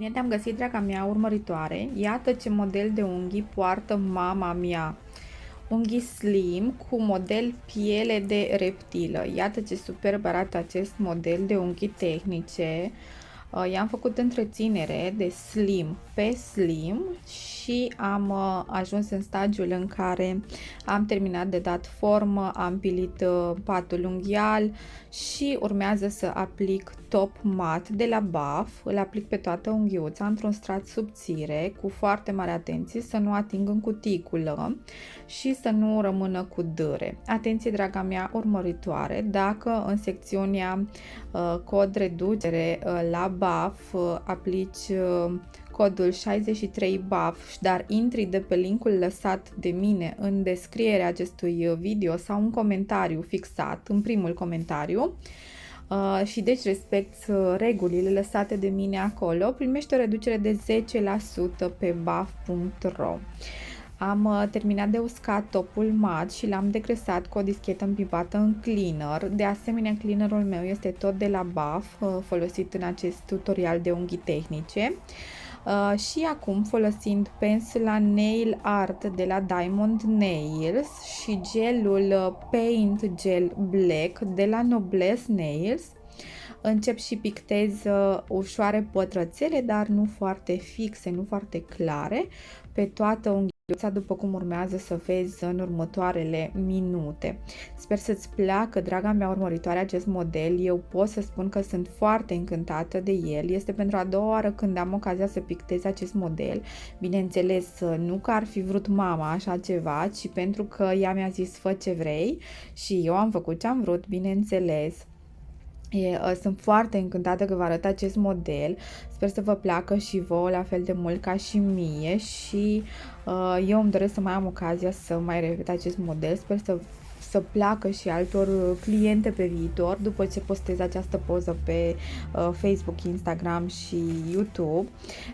Bine te-am găsit, draga mea urmăritoare. Iată ce model de unghii poartă mama mea. Unghii slim cu model piele de reptilă. Iată ce superb arată acest model de unghii tehnice. Uh, i-am făcut întreținere de slim pe slim și am uh, ajuns în stadiul în care am terminat de dat formă, am pilit uh, patul unghial și urmează să aplic top mat de la BAF, îl aplic pe toată unghiuța într-un strat subțire cu foarte mare atenție să nu ating în cuticulă și să nu rămână cu dâre. Atenție draga mea urmăritoare, dacă în secțiunea uh, cod reducere uh, la BAF uh, aplici uh, codul 63 BAF, dar intri de pe linkul lăsat de mine în descrierea acestui video sau un comentariu fixat, în primul comentariu, Uh, și deci respect uh, regulile lăsate de mine acolo, primești o reducere de 10% pe baf.ro. Am uh, terminat de uscat topul mat și l-am degresat cu o dischetă împipată în cleaner. De asemenea, cleanerul meu este tot de la BAF, folosit în acest tutorial de unghii tehnice. Uh, și acum folosind pensula Nail Art de la Diamond Nails și gelul uh, Paint Gel Black de la Noblesse Nails încep și pictez uh, ușoare pătrățele, dar nu foarte fixe, nu foarte clare, pe toată unghia după cum urmează să vezi în următoarele minute. Sper să-ți placă, draga mea urmăritoare, acest model. Eu pot să spun că sunt foarte încântată de el. Este pentru a doua oară când am ocazia să pictez acest model. Bineînțeles, nu că ar fi vrut mama așa ceva, ci pentru că ea mi-a zis fă ce vrei și eu am făcut ce am vrut, bineînțeles. E, uh, sunt foarte încântată că vă arăt acest model. Sper să vă placă și vouă la fel de mult ca și mie și uh, eu îmi doresc să mai am ocazia să mai repet acest model. Sper să să placă și altor uh, cliente pe viitor după ce postez această poză pe uh, Facebook, Instagram și YouTube.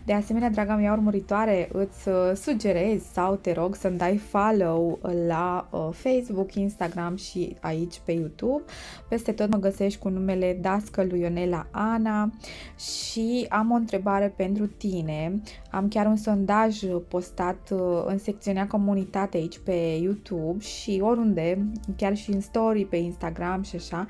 De asemenea, draga mea urmăritoare, îți uh, sugerez sau te rog să-mi dai follow la uh, Facebook, Instagram și aici pe YouTube. Peste tot mă găsești cu numele Dascălu Ionela Ana și am o întrebare pentru tine. Am chiar un sondaj postat uh, în secțiunea comunitate aici pe YouTube și oriunde chiar și în story pe Instagram și așa,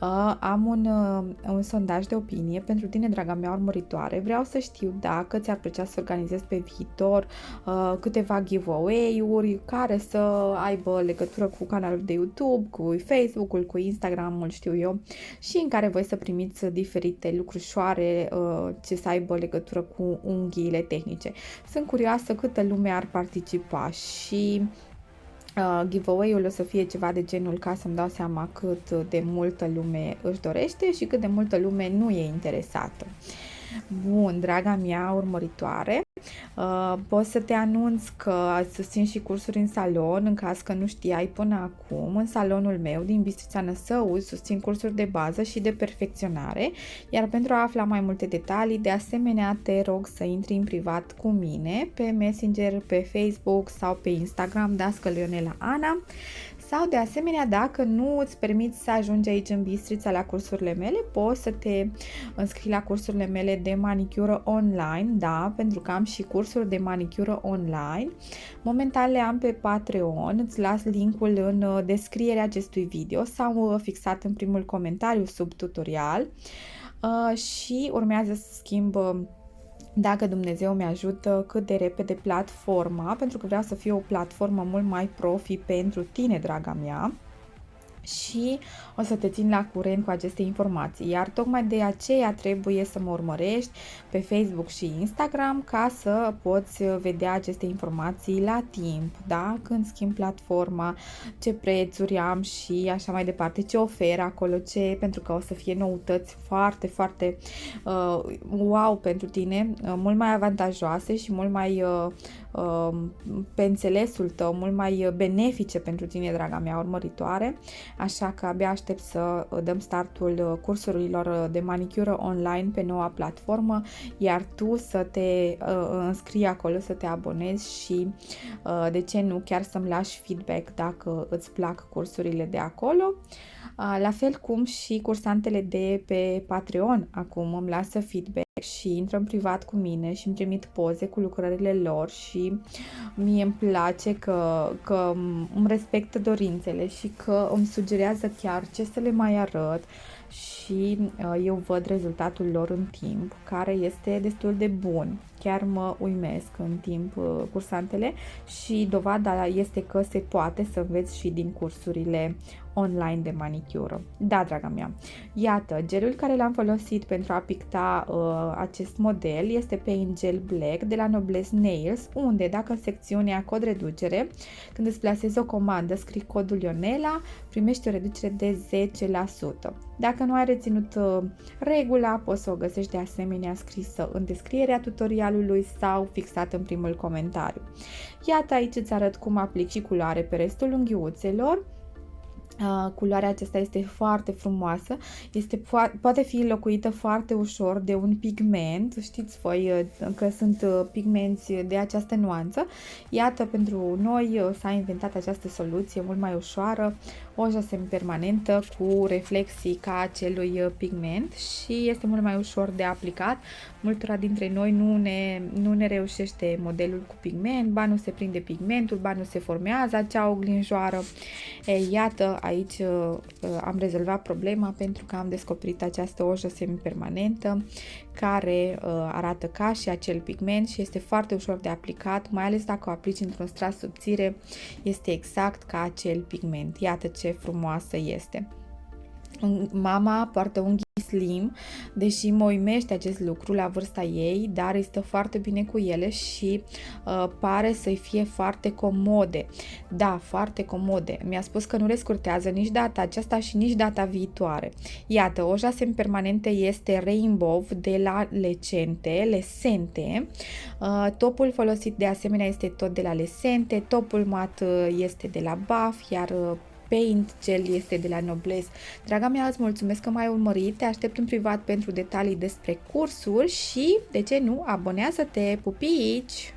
uh, am un, uh, un sondaj de opinie pentru tine, draga mea urmăritoare. Vreau să știu dacă ți-ar plăcea să organizezi pe viitor uh, câteva giveaway-uri care să aibă legătură cu canalul de YouTube, cu Facebook-ul, cu Instagram-ul, știu eu, și în care voi să primiți diferite lucrușoare uh, ce să aibă legătură cu unghiile tehnice. Sunt curioasă câtă lume ar participa și uh, giveaway-ul o să fie ceva de genul ca să-mi dau seama cât de multă lume își dorește și cât de multă lume nu e interesată. Bun, draga mea urmăritoare, Uh, pot să te anunț că susțin și cursuri în salon, în caz că nu știai până acum. În salonul meu din Bistrița Năsăuz susțin cursuri de bază și de perfecționare, iar pentru a afla mai multe detalii, de asemenea te rog să intri în privat cu mine pe Messenger, pe Facebook sau pe Instagram, Dască Leonela Ana sau, de asemenea, dacă nu îți permiți să ajungi aici în Bistrița la cursurile mele, poți să te înscrii la cursurile mele de manicură online, da, pentru că am și cursuri de manicură online. Momentan le am pe Patreon, îți las linkul în uh, descrierea acestui video sau uh, fixat în primul comentariu sub tutorial. Uh, și urmează să schimb dacă Dumnezeu mi ajută cât de repede platforma, pentru că vreau să fie o platformă mult mai profi pentru tine, draga mea și o să te țin la curent cu aceste informații. Iar tocmai de aceea trebuie să mă urmărești pe Facebook și Instagram ca să poți vedea aceste informații la timp, da? Când schimb platforma, ce prețuri am și așa mai departe, ce oferă acolo, ce, pentru că o să fie noutăți foarte, foarte uh, wow pentru tine, uh, mult mai avantajoase și mult mai uh, Um, pe înțelesul tău, mult mai benefice pentru tine, draga mea urmăritoare, așa că abia aștept să dăm startul cursurilor de manicură online pe noua platformă, iar tu să te uh, înscrii acolo, să te abonezi și, uh, de ce nu, chiar să-mi lași feedback dacă îți plac cursurile de acolo. Uh, la fel cum și cursantele de pe Patreon. Acum îmi lasă feedback și intră în privat cu mine și îmi trimit poze cu lucrările lor și mie îmi place că, că îmi respectă dorințele și că îmi sugerează chiar ce să le mai arăt și uh, eu văd rezultatul lor în timp, care este destul de bun. Chiar mă uimesc în timp uh, cursantele și dovada este că se poate să înveți și din cursurile online de manicură. Da, draga mea, iată, gelul care l-am folosit pentru a picta uh, acest model este Paint Gel Black de la Noblesse Nails, unde dacă în secțiunea cod reducere, când îți plasezi o comandă, scrii codul Ionela, primești o reducere de 10%. Dacă nu ai reținut uh, regula, poți să o găsești de asemenea scrisă în descrierea tutorialului sau fixat în primul comentariu. Iată aici îți arăt cum aplic și culoare pe restul unghiuțelor Uh, culoarea aceasta este foarte frumoasă, este, poate fi locuită foarte ușor de un pigment, știți voi uh, că sunt uh, pigmenți de această nuanță. Iată, pentru noi s-a inventat această soluție mult mai ușoară, oja semipermanentă cu reflexii ca acelui pigment și este mult mai ușor de aplicat. Multora dintre noi nu ne, nu ne reușește modelul cu pigment, ba nu se prinde pigmentul, ba nu se formează acea oglinjoară. E, iată, aici uh, am rezolvat problema pentru că am descoperit această ojă semipermanentă care uh, arată ca și acel pigment și este foarte ușor de aplicat, mai ales dacă o aplici într-un strat subțire, este exact ca acel pigment. Iată ce frumoasă este. Mama poartă unghii slim, deși mă uimește acest lucru la vârsta ei, dar este foarte bine cu ele și uh, pare să-i fie foarte comode. Da, foarte comode. Mi-a spus că nu le scurtează nici data aceasta și nici data viitoare. Iată, oja permanente este Rainbow de la Lecente, Lesente. Uh, topul folosit de asemenea este tot de la Lesente, topul mat uh, este de la Buff, iar uh, Paint Gel este de la Nobles. Draga mea, îți mulțumesc că m-ai urmărit, te aștept în privat pentru detalii despre cursul și, de ce nu, abonează-te, pupici!